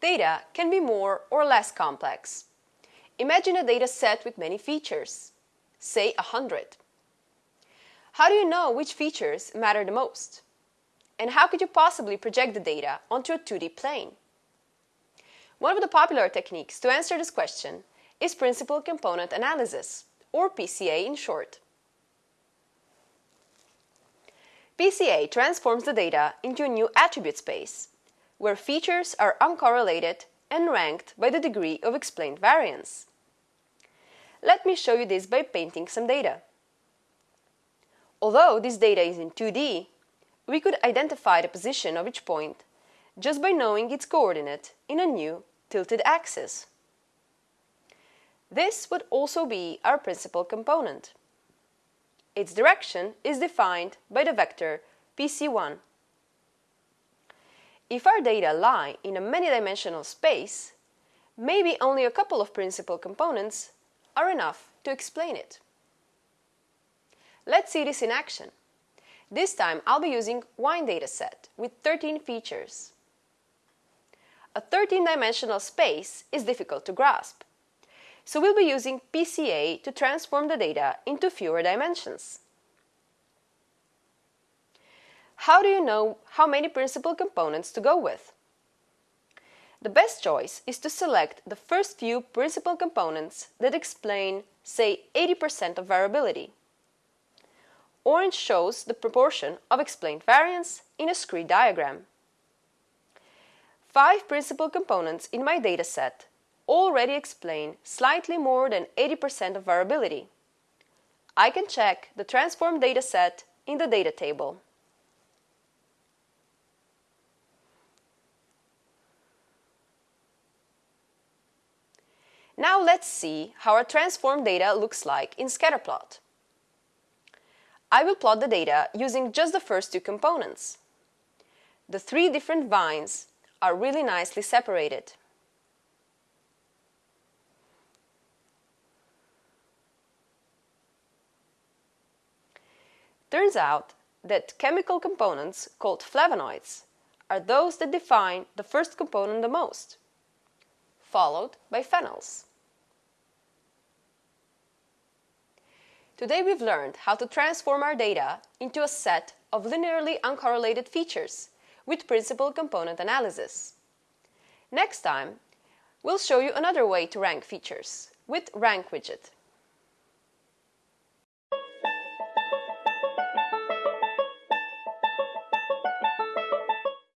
Data can be more or less complex. Imagine a data set with many features, say 100. How do you know which features matter the most? And how could you possibly project the data onto a 2D plane? One of the popular techniques to answer this question is Principal Component Analysis, or PCA in short. PCA transforms the data into a new attribute space, where features are uncorrelated and ranked by the degree of explained variance. Let me show you this by painting some data. Although this data is in 2D, we could identify the position of each point just by knowing its coordinate in a new tilted axis. This would also be our principal component. Its direction is defined by the vector PC1. If our data lie in a many-dimensional space, maybe only a couple of principal components are enough to explain it. Let's see this in action. This time I'll be using Wine dataset with 13 features. A 13-dimensional space is difficult to grasp, so we'll be using PCA to transform the data into fewer dimensions. How do you know how many principal components to go with? The best choice is to select the first few principal components that explain, say, 80% of variability. Orange shows the proportion of explained variance in a scree diagram. Five principal components in my dataset already explain slightly more than 80% of variability. I can check the transformed dataset in the data table. Now let's see how our transformed data looks like in scatterplot. I will plot the data using just the first two components. The three different vines are really nicely separated. Turns out that chemical components called flavonoids are those that define the first component the most, followed by phenols. Today we've learned how to transform our data into a set of linearly uncorrelated features with principal component analysis. Next time, we'll show you another way to rank features with Rank Widget.